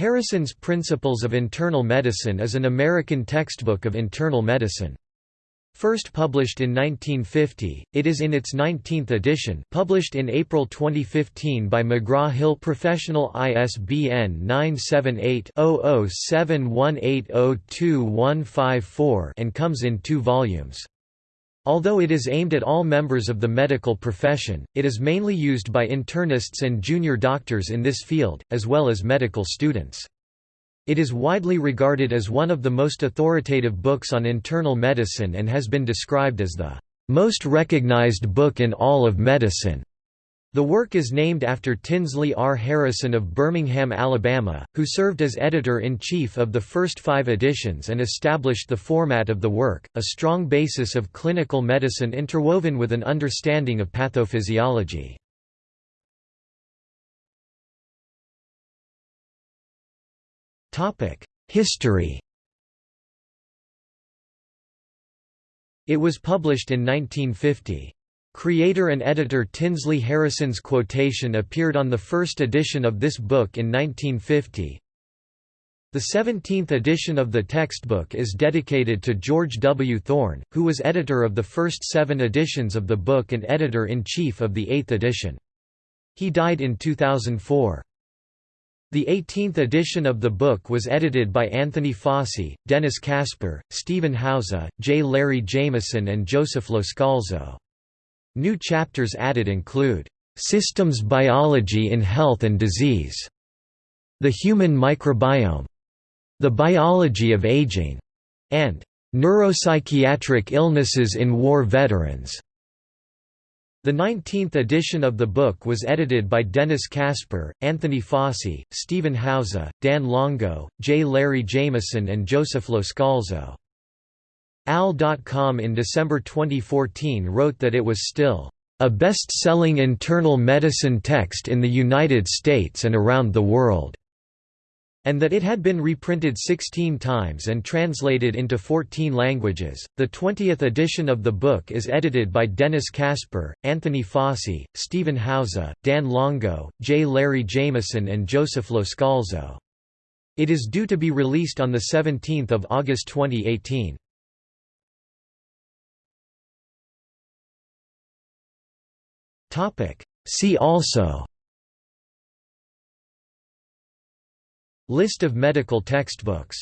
Harrison's Principles of Internal Medicine is an American textbook of internal medicine. First published in 1950, it is in its 19th edition published in April 2015 by McGraw-Hill Professional ISBN 978-0071802154 and comes in two volumes. Although it is aimed at all members of the medical profession, it is mainly used by internists and junior doctors in this field, as well as medical students. It is widely regarded as one of the most authoritative books on internal medicine and has been described as the most recognized book in all of medicine. The work is named after Tinsley R. Harrison of Birmingham, Alabama, who served as editor-in-chief of the first five editions and established the format of the work, a strong basis of clinical medicine interwoven with an understanding of pathophysiology. History It was published in 1950. Creator and editor Tinsley Harrison's quotation appeared on the first edition of this book in 1950. The 17th edition of the textbook is dedicated to George W. Thorn, who was editor of the first seven editions of the book and editor-in-chief of the eighth edition. He died in 2004. The 18th edition of the book was edited by Anthony Fauci, Dennis Kasper, Stephen Hauser, J. Larry Jameson and Joseph Loscalzo. New chapters added include, "...systems biology in health and disease", "...the human microbiome", "...the biology of aging", and "...neuropsychiatric illnesses in war veterans". The 19th edition of the book was edited by Dennis Kasper, Anthony Fauci, Stephen Hauser, Dan Longo, J. Larry Jameson and Joseph Loscalzo. AL.com in December 2014 wrote that it was still a best-selling internal medicine text in the United States and around the world, and that it had been reprinted 16 times and translated into 14 languages. The 20th edition of the book is edited by Dennis Kasper, Anthony Fauci, Stephen Hauser, Dan Longo, J. Larry Jameson and Joseph Loscalzo. It is due to be released on 17 August 2018. Topic. See also List of medical textbooks